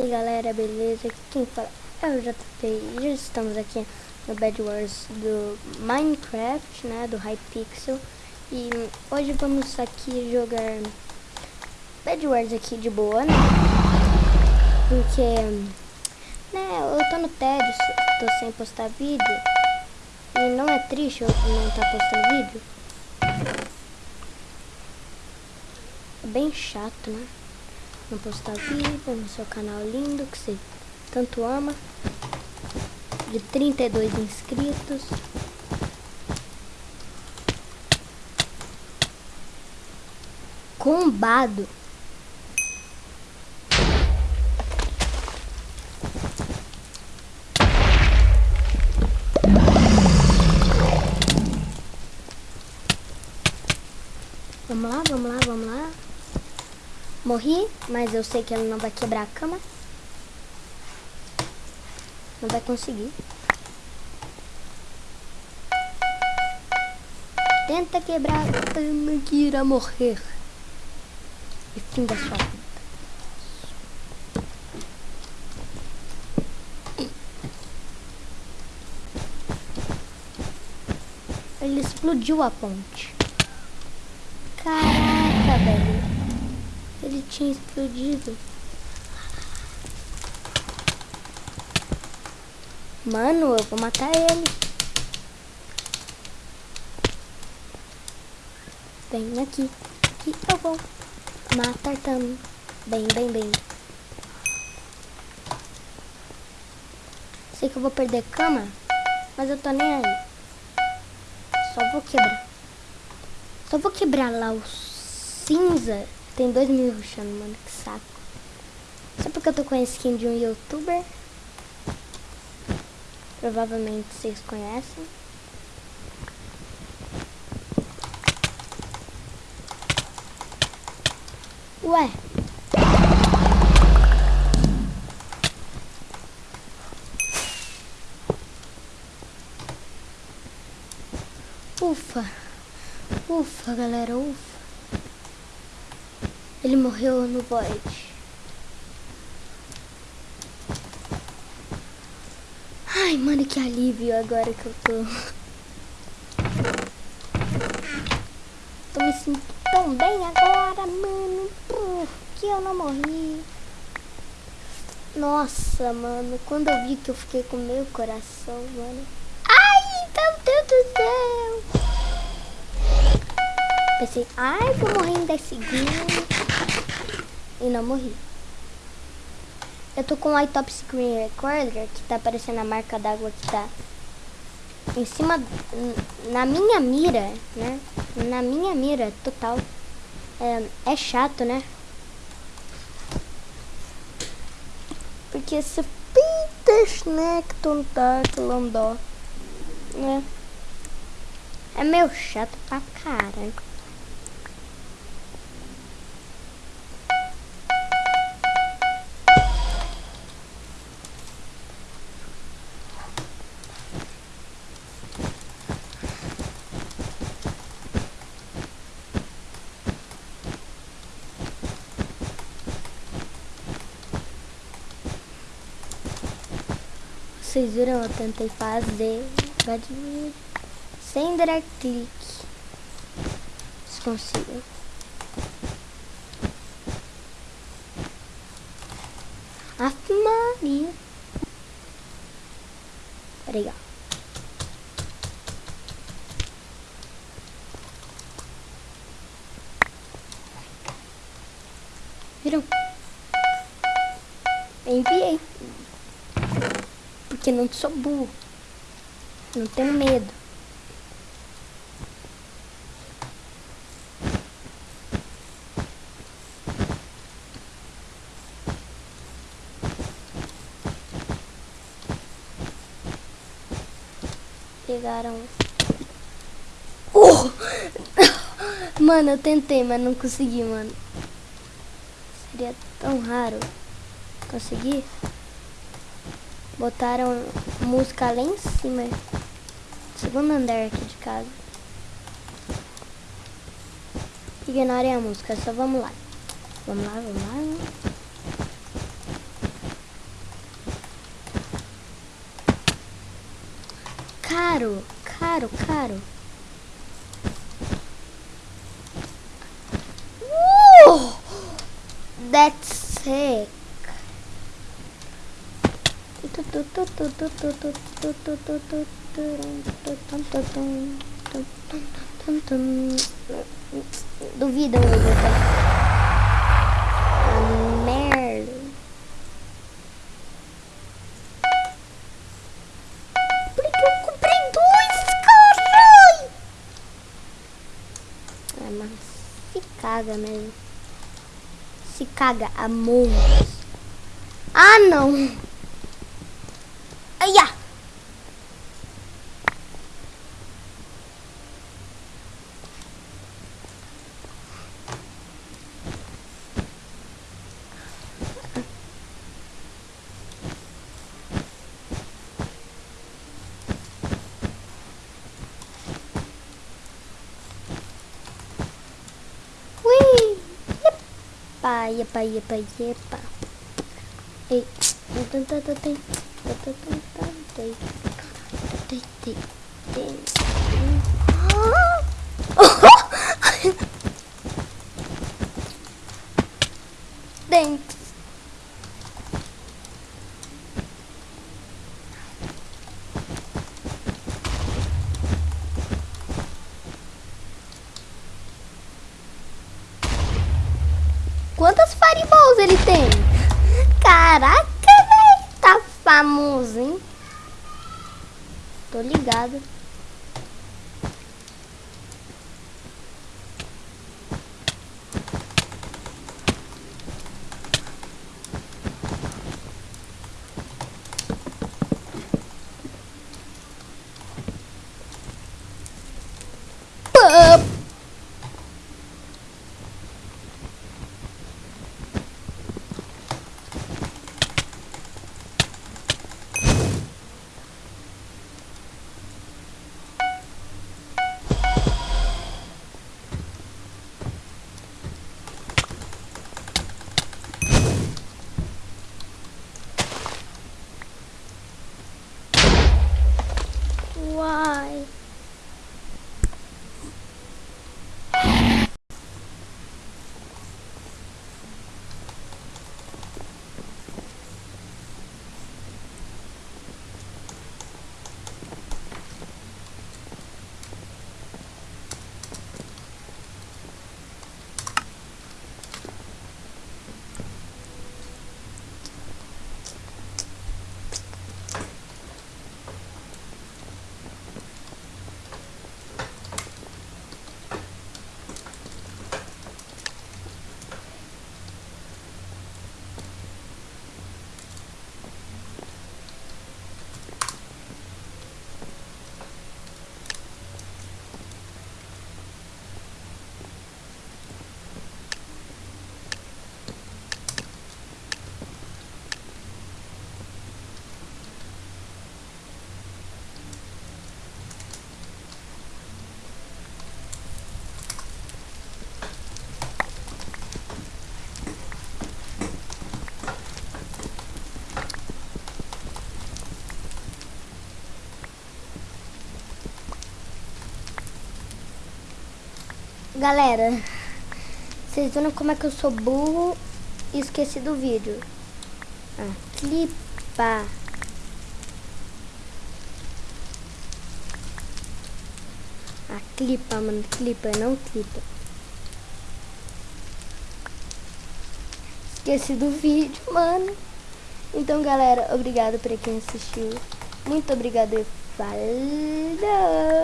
aí galera, beleza? Quem fala é o JP já estamos aqui no Bad Wars do Minecraft, né, do Hypixel E hoje vamos aqui jogar Bad Wars aqui de boa, né? Porque, né, eu tô no tédio, tô sem postar vídeo E não é triste eu não estar tá postando vídeo É bem chato, né? Não postar vídeo no seu canal lindo que você tanto ama. De 32 inscritos. Combado. Vamos lá, vamos lá, vamos lá. Morri, mas eu sei que ele não vai quebrar a cama. Não vai conseguir. Tenta quebrar a cama que irá morrer. E fim da sua vida. Ele explodiu a ponte. Caraca, velho. Ele tinha explodido. Mano, eu vou matar ele. Vem aqui. Aqui eu vou matar também. Bem, bem, bem. Sei que eu vou perder cama, mas eu tô nem aí. Só vou quebrar. Só vou quebrar lá o cinza tem dois mil ruxando, mano, que saco. Só porque eu tô com a skin de um youtuber. Provavelmente vocês conhecem. Ué. Ufa. Ufa, galera, ufa. Ele morreu no void. Ai, mano, que alívio agora que eu tô. Tô me sentindo tão bem agora, mano. que eu não morri. Nossa, mano, quando eu vi que eu fiquei com meu coração, mano. Ai, meu Deus do céu. Pensei, ai, vou morrer em 10 segundos e não morri. Eu tô com o iTop Screen Recorder, que tá aparecendo a marca d'água que tá em cima, na minha mira, né? Na minha mira, total. É, é chato, né? Porque se Peter Snackton tá né? É meio chato pra caralho. Vocês viram, eu tentei fazer sem drag click. Se consigo. Aff, Maria. Viram? Enviei porque não sou burro. Não tenho medo. Pegaram. Oh! mano, eu tentei, mas não consegui, mano. Seria tão raro conseguir. Botaram música lá em cima. Segundo andar aqui de casa. Ignorem a música, só vamos lá. Vamos lá, vamos lá. Né? Caro, caro, caro. Uh! That's sick. Duvida hoje, tá? Ah, merda. Por que eu comprei dois, caralho? É, mas se caga mesmo. Se caga, amor. Ah, não. ella. yepa, yepa, yepa, yepa. Dentes. Quantas fireballs ele tem? Caraca! Mamuzinho. Tô ligada. Galera, vocês viram como é que eu sou burro e esqueci do vídeo. Ah, clipa. Ah, clipa, mano, clipa, não clipa. Esqueci do vídeo, mano. Então, galera, obrigado por quem assistiu. Muito obrigado e falou!